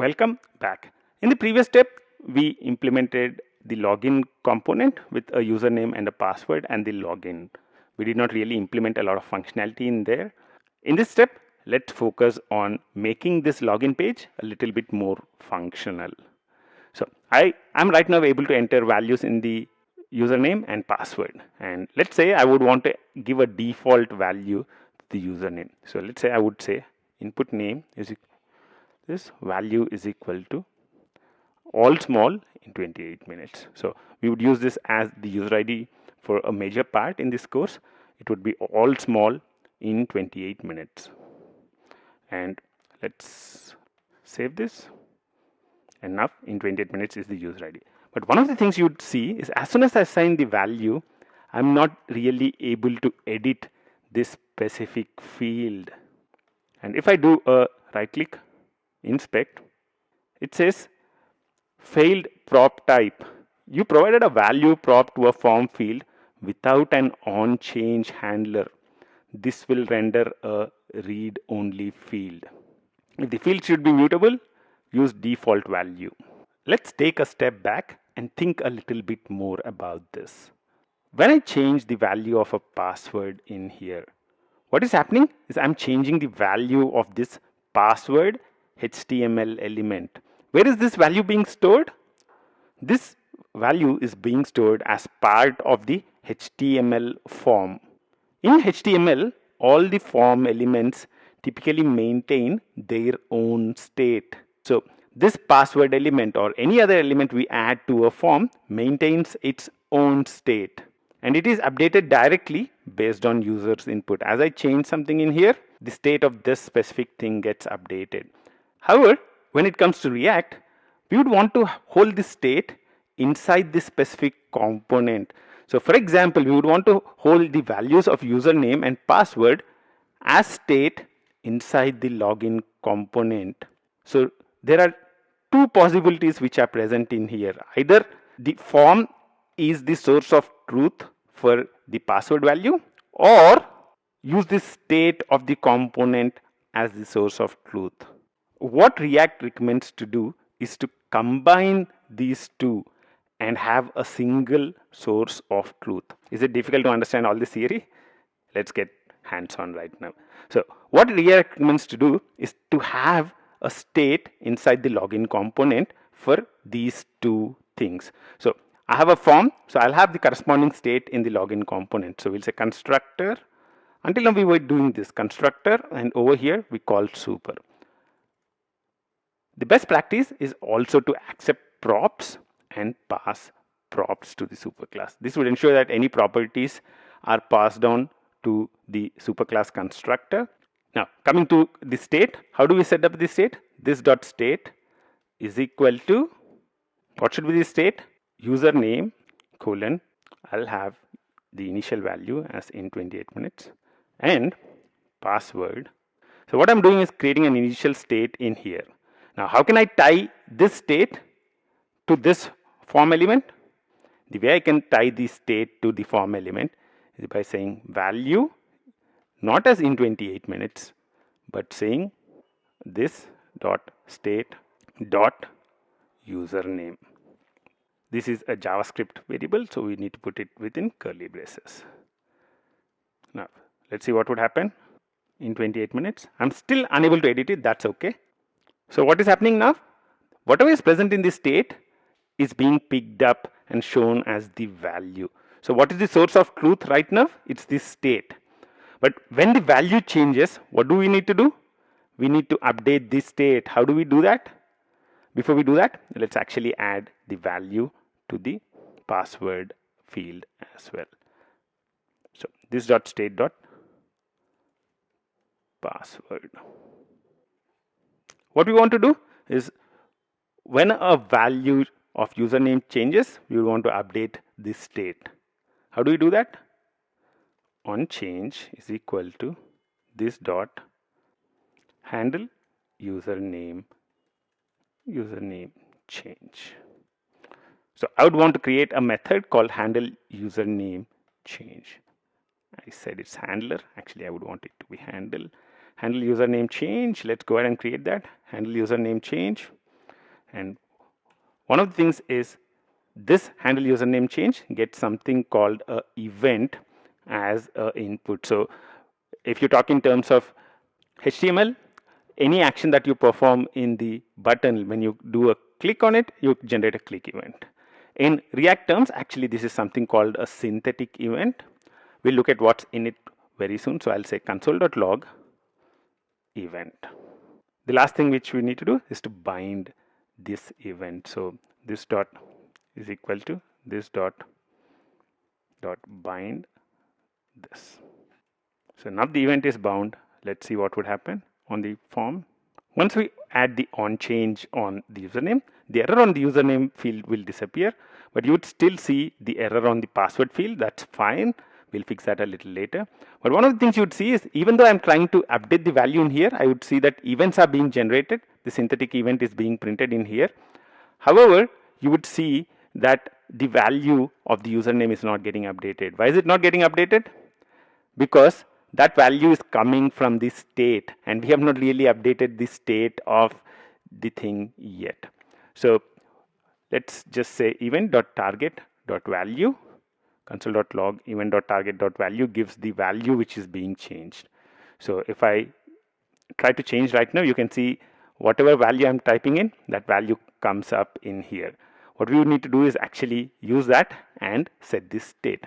Welcome back. In the previous step, we implemented the login component with a username and a password and the login. We did not really implement a lot of functionality in there. In this step, let's focus on making this login page a little bit more functional. So I am right now able to enter values in the username and password. And let's say I would want to give a default value to the username. So let's say I would say input name is this value is equal to all small in 28 minutes. So we would use this as the user ID for a major part in this course. It would be all small in 28 minutes. And let's save this. Enough in 28 minutes is the user ID. But one of the things you'd see is as soon as I assign the value, I'm not really able to edit this specific field. And if I do a right click, inspect, it says failed prop type. You provided a value prop to a form field without an on change handler. This will render a read only field. If the field should be mutable, use default value. Let's take a step back and think a little bit more about this. When I change the value of a password in here, what is happening is I'm changing the value of this password HTML element. Where is this value being stored? This value is being stored as part of the HTML form. In HTML, all the form elements typically maintain their own state. So this password element or any other element we add to a form maintains its own state and it is updated directly based on users input. As I change something in here, the state of this specific thing gets updated. However, when it comes to React, we would want to hold the state inside this specific component. So for example, we would want to hold the values of username and password as state inside the login component. So there are two possibilities which are present in here. Either the form is the source of truth for the password value or use the state of the component as the source of truth. What React recommends to do is to combine these two and have a single source of truth. Is it difficult to understand all this theory? Let's get hands-on right now. So what React recommends to do is to have a state inside the login component for these two things. So I have a form, so I'll have the corresponding state in the login component. So we'll say constructor. Until now we were doing this constructor and over here we call super. The best practice is also to accept props and pass props to the superclass. This would ensure that any properties are passed on to the superclass constructor. Now coming to the state, how do we set up the state? This dot state is equal to what should be the state? Username colon I'll have the initial value as in 28 minutes and password. So what I'm doing is creating an initial state in here. Now, how can I tie this state to this form element? The way I can tie the state to the form element is by saying value not as in 28 minutes but saying this dot state dot username. This is a JavaScript variable so we need to put it within curly braces. Now let's see what would happen in 28 minutes. I'm still unable to edit it that's okay. So what is happening now? Whatever is present in this state is being picked up and shown as the value. So what is the source of truth right now? It's this state. But when the value changes, what do we need to do? We need to update this state. How do we do that? Before we do that, let's actually add the value to the password field as well. So this dot state dot password what we want to do is when a value of username changes we want to update this state. How do we do that? On change is equal to this dot handle username username change. So I would want to create a method called handle username change. I said it's handler. Actually I would want it to be handle handle username change let's go ahead and create that handle username change And one of the things is this handle username change gets something called a event as a input. So if you talk in terms of HTML, any action that you perform in the button when you do a click on it, you generate a click event. In React terms, actually this is something called a synthetic event. We'll look at what's in it very soon. So I'll say console.log event. The last thing which we need to do is to bind this event. So this dot is equal to this dot dot bind this. So now the event is bound. Let's see what would happen on the form. Once we add the on change on the username, the error on the username field will disappear, but you would still see the error on the password field. That's fine. We'll fix that a little later. But one of the things you would see is even though I'm trying to update the value in here, I would see that events are being generated. The synthetic event is being printed in here. However, you would see that the value of the username is not getting updated. Why is it not getting updated? Because that value is coming from the state and we have not really updated the state of the thing yet. So let's just say event.target.value console.log event.target.value gives the value which is being changed. So if I try to change right now, you can see whatever value I'm typing in, that value comes up in here. What we need to do is actually use that and set this state.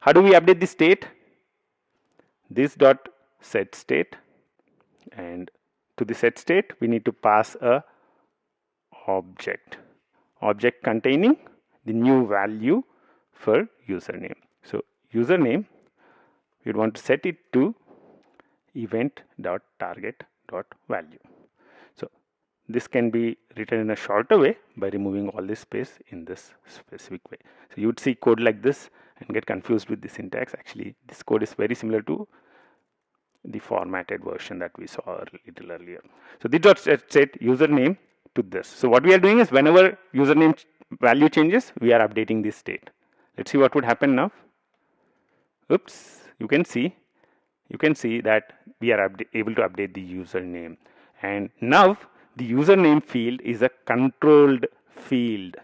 How do we update the state? This dot set state and to the set state we need to pass a object object containing the new value for username. So username you'd want to set it to event.target.value. So this can be written in a shorter way by removing all this space in this specific way. So you would see code like this and get confused with the syntax. Actually, this code is very similar to the formatted version that we saw a little earlier. So this dot set, set username to this. So what we are doing is whenever username value changes, we are updating this state. Let's see what would happen now. Oops, you can see, you can see that we are able to update the username. And now the username field is a controlled field.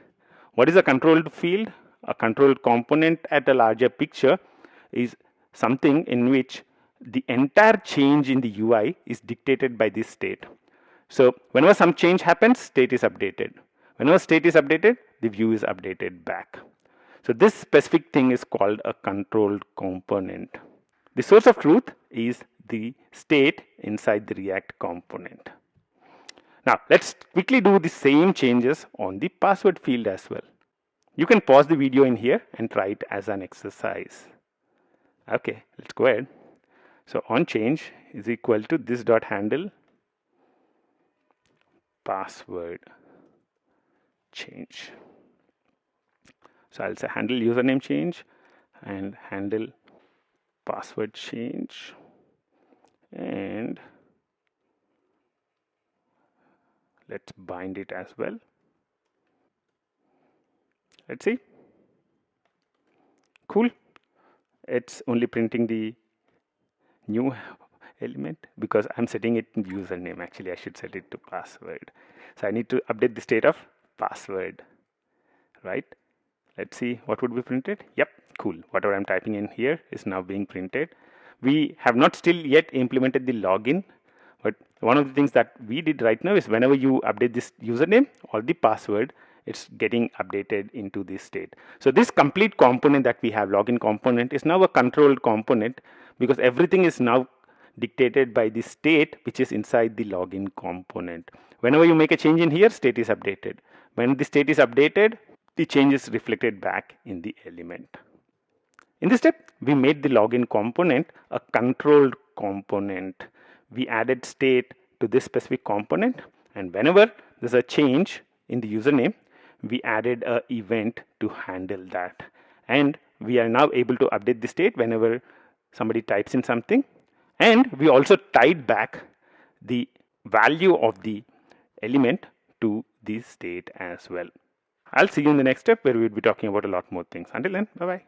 What is a controlled field? A controlled component at a larger picture is something in which the entire change in the UI is dictated by this state. So whenever some change happens, state is updated. Whenever state is updated, the view is updated back. So this specific thing is called a controlled component. The source of truth is the state inside the React component. Now let's quickly do the same changes on the password field as well. You can pause the video in here and try it as an exercise. Okay, let's go ahead. So on change is equal to this dot handle password change. So I'll say handle username change and handle password change and let's bind it as well. Let's see. Cool. It's only printing the new element because I'm setting it in username actually I should set it to password so I need to update the state of password right let's see what would be printed yep cool whatever I'm typing in here is now being printed we have not still yet implemented the login but one of the things that we did right now is whenever you update this username or the password it's getting updated into this state so this complete component that we have login component is now a controlled component because everything is now dictated by the state which is inside the login component. Whenever you make a change in here, state is updated. When the state is updated, the change is reflected back in the element. In this step, we made the login component a controlled component. We added state to this specific component and whenever there's a change in the username, we added a event to handle that. And we are now able to update the state whenever somebody types in something and we also tied back the value of the element to the state as well. I'll see you in the next step where we'll be talking about a lot more things. Until then, bye-bye.